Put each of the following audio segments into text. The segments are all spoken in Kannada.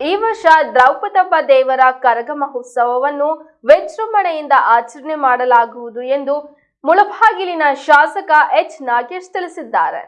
ಈ ವರ್ಷ ದ್ರೌಪದಮ್ಮ ದೇವರ ಕರಗ ಮಹೋತ್ಸವವನ್ನು ವಿಜೃಂಭಣೆಯಿಂದ ಆಚರಣೆ ಮಾಡಲಾಗುವುದು ಎಂದು ಮುಳಬಾಗಿಲಿನ ಶಾಸಕ ಎಚ್ ನಾಗೇಶ್ ತಿಳಿಸಿದ್ದಾರೆ.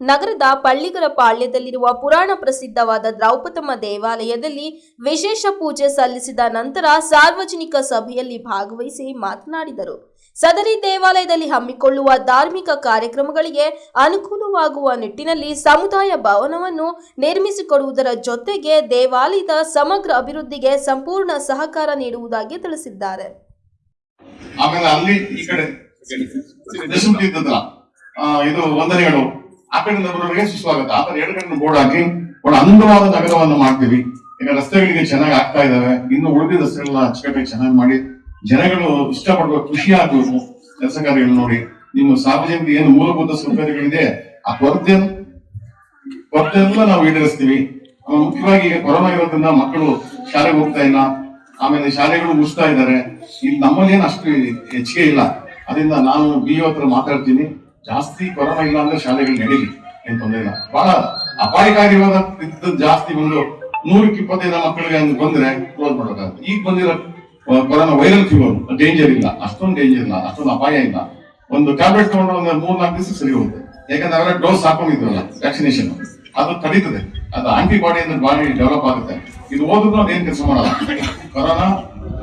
ನಗರದ ಪಳ್ಳಿಗರ ಪಾಳ್ಯದಲ್ಲಿರುವ ಪುರಾಣ ಪ್ರಸಿದ್ಧವಾದ ದ್ರೌಪದಮ್ಮ ದೇವಾಲಯದಲ್ಲಿ ವಿಶೇಷ ಪೂಜೆ ಸಲ್ಲಿಸಿದ ನಂತರ ಸಾರ್ವಜನಿಕ ಸಭೆಯಲ್ಲಿ ಭಾಗವಹಿಸಿ ಮಾತನಾಡಿದರು. ಸದರಿ ದೇವಾಲಯದಲ್ಲಿ ಹಮ್ಮಿಕೊಳ್ಳುವ ಧಾರ್ಮಿಕ ಕಾರ್ಯಕ್ರಮಗಳಿಗೆ ಅನುಕೂಲವಾಗುವ ನಿಟ್ಟಿನಲ್ಲಿ ಸಮುದಾಯ ಭವನವನ್ನು ನಿರ್ಮಿಸಿಕೊಡುವುದರ ಜೊತೆಗೆ ದೇವಾಲಯದ ಸಮಗ್ರ ಅಭಿವೃದ್ಧಿಗೆ ಸಂಪೂರ್ಣ ಸಹಕಾರ ನೀಡುವುದಾಗಿ ತಿಳಿಸಿದ್ದಾರೆ. ಆಮೇಲೆ ಅಲ್ಲಿ ಈ ಕಡೆ ಇದು ವಂದನೆಗಳು. ಆ ಕಡೆಯಿಂದ ಸುಸ್ವಾಗತ. ಆ ಎರಡು ಕಡೆ ಬೋರ್ಡ್ ಹಾಕಿ ಒಂದು ಅಂದವಾದ ನಗರವನ್ನು ಮಾಡ್ತೀವಿ. ಈಗ ರಸ್ತೆಗಳಿಗೆ ಚೆನ್ನಾಗಿ ಆಗ್ತಾ ಇದಾವೆ. ಇನ್ನು ಉಳಿದ ರಸ್ತೆಗಳನ್ನ ಅಚ್ಚುಕಟ್ಟಾಗಿ ಚೆನ್ನಾಗಿ ಮಾಡಿ ಜನಗಳು ಇಷ್ಟಪಡುವ ಖುಷಿ ಆಗ್ಬೇಕು ಕೆಲಸ ಕಾರ್ಯಗಳು ನೋಡಿ. ನಿಮ್ಮ ಸಾರ್ವಜನಿಕ ಏನು ಮೂಲಭೂತ ಸೌಕರ್ಯಗಳಿದೆ, ಆ ಕೊರತೆ ಎಲ್ಲ ನಾವು ಈಡೇರಿಸ್ತೀವಿ. ಮುಖ್ಯವಾಗಿ ಈಗ ಕೊರೋನಾ ಇರೋದ್ರಿಂದ ಮಕ್ಕಳು ಶಾಲೆಗೆ ಹೋಗ್ತಾ ಇಲ್ಲ. ಆಮೇಲೆ ಶಾಲೆಗಳು ಮುಗಿಸ್ತಾ ಇದ್ದಾರೆ. ಇಲ್ಲಿ ನಮ್ಮಲ್ಲಿ ಏನು ಅಷ್ಟು ಹೆಚ್ಚಿಗೆ ಇಲ್ಲ. ಅದರಿಂದ ನಾನು ಬಿ ಹತ್ರ ಮಾತಾಡ್ತೀನಿ. ಜಾಸ್ತಿ ಕೊರೋನಾ ಇಲ್ಲ ಅಂದ್ರೆ ಶಾಲೆಗಳು ನಡೀಲಿ, ಏನ್ ತೊಂದರೆ ಇಲ್ಲ. ಬಹಳ ಅಪಾಯಕಾರಿಯಾದ ಇದ್ದದ್ದು ಜಾಸ್ತಿ ಬಂದು ನೂರಕ್ಕೆ ಇಪ್ಪತ್ತೈದು ಮಕ್ಕಳಿಗೆ ಹಂಗ್ ಬಂದ್ರೆ ಕ್ಲೋಸ್ ಮಾಡ್ಬೇಕಾಗುತ್ತೆ ಈಗ ಬಂದಿರೋ ಕೊರೋನಾ ವೈರಲ್ ಫೀವರ್ ಡೇಂಜರ್ ಇಲ್ಲ. ಅಷ್ಟೊಂದು ಡೇಂಜರ್ ಇಲ್ಲ, ಅಷ್ಟೊಂದು ಅಪಾಯ ಇಲ್ಲ. ಒಂದು ಟ್ಯಾಬ್ಲೆಟ್ ತಗೊಂಡ್ರೆ ಒಂದು ಮೂರ್ ನಾಲ್ಕು ದಿವಸ ಸರಿ ಹೋಗುತ್ತೆ. ಯಾಕಂದ್ರೆ ಅವರ ಡೋಸ್ ಹಾಕೊಂಡಿದ್ವಲ್ಲ ವ್ಯಾಕ್ಸಿನೇಷನ್ ಅದು ತಡೀತದೆ. ಅದು ಆಂಟಿಬಾಡಿ ಅಂದ್ರೆ ಬಾಡಿ ಡೆವಲಪ್ ಆಗುತ್ತೆ. ಇದು ಓದಿದ್ರು ಅದೇನ್ ಕೆಲಸ ಮಾಡಲ್ಲ. ಕೊರೋನಾ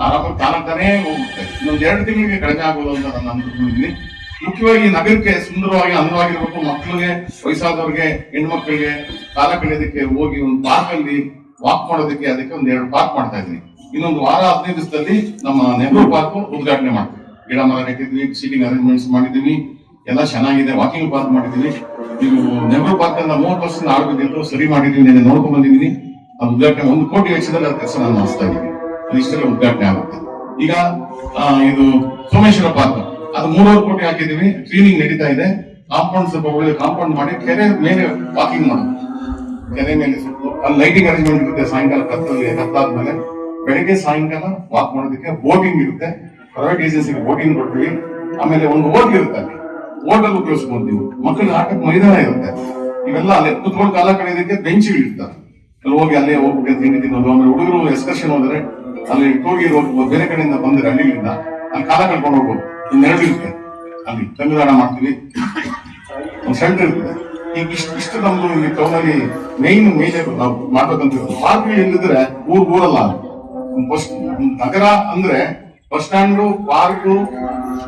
ಆರಾಮಾಗಿ ತಾನಾಗ್ತಾನೆ ಹೋಗುತ್ತೆ. ಇನ್ನೊಂದು ಎರಡು ತಿಂಗಳಿಗೆ ಕಡಿಮೆ ಆಗೋದು ಅಂತ ನಾನು ಅಂದ್ಕೊಂಡಿದ್ದೀನಿ ಮುಖ್ಯವಾಗಿ ನಗರಕ್ಕೆ ಸುಂದರವಾಗಿ ಅಂದವಾಗಿರ್ಬೇಕು ಮಕ್ಕಳಿಗೆ, ವಯಸ್ಸಾದವ್ರಿಗೆ, ಹೆಣ್ಮಕ್ಳಿಗೆ ಕಾಲ ಕಳೆಯೋದಕ್ಕೆ ಹೋಗಿ ಒಂದು ಪಾರ್ಕ್ ಅಲ್ಲಿ ವಾಕ್ ಮಾಡೋದಕ್ಕೆ ಅದಕ್ಕೆ ಒಂದ್ ಎರಡು ಪಾರ್ಕ್ ಮಾಡ್ತಾ ಇದೀನಿ ಇನ್ನೊಂದು ವಾರ, ಹದಿನೈದು ದಿವಸದಲ್ಲಿ ನಮ್ಮ ನೆಹರು ಪಾರ್ಕ್ ಉದ್ಘಾಟನೆ ಮಾಡ್ತೀವಿ. ಗಿಡ ಮರ ನೆಟ್ಟಿದ್ವಿ ಸೀಟಿಂಗ್ ಅರೇಂಜ್ಮೆಂಟ್ಸ್ ಮಾಡಿದೀವಿ ಎಲ್ಲ ಚೆನ್ನಾಗಿದೆ ವಾಕಿಂಗ್ ಪಾರ್ಕ್ ಮಾಡಿದೀವಿ ನೀವು ನೆಹರು ಪಾರ್ಕ್ ಅನ್ನ ಮೂವತ್ತು ವರ್ಷದಿಂದ ಆಡಬೇಕಿತ್ತು ಸರಿ ಮಾಡಿದೀವಿ ನಾನು ನೋಡ್ಕೊಂಡ್ ಬಂದಿದ್ದೀನಿ. ಅದು ಉದ್ಘಾಟನೆ ಒಂದು ಕೋಟಿ ವೆಚ್ಚದಲ್ಲಿ ಅದಕ್ಕೆ ಕೆಲಸ ನಾನು ಮಾಡಿಸ್ತಾ ಇದ್ದೀನಿ. ಇಷ್ಟೆಲ್ಲ ಉದ್ಘಾಟನೆ ಆಗುತ್ತೆ. ಈಗ ಇದು ಸೋಮೇಶ್ವರ ಪಾರ್ಕ್ ಅದು ಮೂರುವರೆ ಕೋಟಿ ಹಾಕಿದೀವಿ ಕ್ಲೀನಿಂಗ್ ನಡೀತಾ ಇದೆ. ಕಾಂಪೌಂಡ್ ಸ್ವಲ್ಪ ಒಳ್ಳೆ ಕಾಂಪೌಂಡ್ ಮಾಡಿ ಕೆರೆ ಮೇಲೆ ವಾಕಿಂಗ್ ಮಾಡೋದು ಕೆರೆ ಮೇಲೆ ಸ್ವಲ್ಪ ಅಲ್ಲಿ ಲೈಟಿಂಗ್ ಅರೇಂಜ್ಮೆಂಟ್ ಇರುತ್ತೆ ಸಾಯಂಕಾಲ ಕತ್ತಲ್ಲಿ ಕತ್ತಾದ್ಮೇಲೆ ಬೆಳಿಗ್ಗೆ ಸಾಯಂಕಾಲ ವಾಕ್ ಮಾಡೋದಕ್ಕೆ ಬೋಟಿಂಗ್ ಇರುತ್ತೆ. ಪ್ರೈವೇಟ್ ಏಜೆನ್ಸಿಗೆ ಬೋಟಿಂಗ್ ಕೊಡ್ತೀವಿ. ಆಮೇಲೆ ಒಂದು ಓಟ್ ಇರುತ್ತೆ ಅಲ್ಲಿ. ಓಟಲ್ಲಿ ಉಪಯೋಗಿಸ್ಬೋದು ನೀವು. ಮಕ್ಕಳಿಗೆ ಆಟಕ್ಕೆ ಮೈದಾನ ಇರುತ್ತೆ. ಇವೆಲ್ಲ ಅಲ್ಲಿ ಕುತ್ಕೊಂಡು ಕಾಲ ಕಳೆಯೋದಕ್ಕೆ ಬೆಂಚ್ಗಳು ಇರ್ತಾರೆ ಅಲ್ಲಿ ಹೋಗಿ ಅಲ್ಲೇ ಹೋಗ್ಬೇಕು ತಿಂಡಿ ತಿನ್ನೋದು, ಆಮೇಲೆ ಹುಡುಗರು ಎಕ್ಸ್ಕರ್ಷನ್ ಹೋದ್ರೆ ಅಲ್ಲಿ ಟೂರ್ಗೆ ಹೋಗ್ಬೋದು ಬೇರೆ ಕಡೆಯಿಂದ ಬಂದ್ರೆ ಹಳ್ಳಿಗಳಿಂದ ಅಲ್ಲಿ ಕಾಲ ಕಳ್ಕೊಂಡು ಹೋಗ್ಬೋದು. ಇರುತ್ತೆ? ಅಲ್ಲಿ ತಂಗುದಾಣ ಮಾಡ್ತೀವಿ. ಒಂದು ಸೆಂಟರ್ ಇರ್ತದೆ ಈಗ ಇಷ್ಟು ಇಷ್ಟು ನಮ್ದು ಈ ಟೌನಲ್ಲಿ ಮೇನ್ ಮೇಜರ್ ನಾವು ಮಾಡ್ಬೇಕಂತ ಪಾರ್ಕ್ ಎಲ್ಲಿದ್ರೆ ಊರ್ ಊರಲ್ಲ ಬಸ್ ನಗರ ಅಂದ್ರೆ ಬಸ್ ಸ್ಟ್ಯಾಂಡು, ಪಾರ್ಕು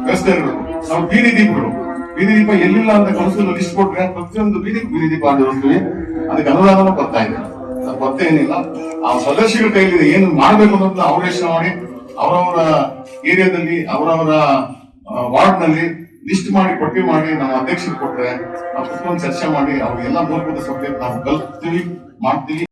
ರಸ್ತೆ ಇರಬೇಕು ನಾವು ಬೀದಿ ದೀಪಗಳು ಬೀದಿ ದೀಪ ಎಲ್ಲಿಲ್ಲ ಅಂತ ಕೌನ್ಸಿಲ್ ಲಿಸ್ಟ್ ಕೊಟ್ರೆ ಪ್ರತಿಯೊಂದು ಬೀದಿ ಬೀದಿ ದೀಪ ಮಾಡಿರ್ತೀವಿ ಅದಕ್ಕೆ ಅನುದಾನ ಬರ್ತಾ ಇದೆ. ಬರ್ತಾ ಏನಿಲ್ಲ. ಆ ಸದಸ್ಯರ ಕೈಲಿದೆ ಏನು ಮಾಡ್ಬೇಕು ಅನ್ನೋದನ್ನ ಅವ್ರ ಮಾಡಿ ಅವರವರ ಏರಿಯಾದಲ್ಲಿ ಅವರವರ ವಾರ್ಡ್ನಲ್ಲಿ ಲಿಸ್ಟ್ ಮಾಡಿ ಪಟ್ಟಿ ಮಾಡಿ ನಮ್ಮ ಅಧ್ಯಕ್ಷರು ಕೊಟ್ರೆ, ನಾವು ಕುತ್ಕೊಂಡು ಚರ್ಚೆ ಮಾಡಿ, ಅವ್ರಿಗೆಲ್ಲ ಮೂಲಭೂತ ಸಬ್ಜೆಕ್ಟ್ ನಾವು ಕಲ್ತೀವಿ ಮಾಡ್ತೀವಿ.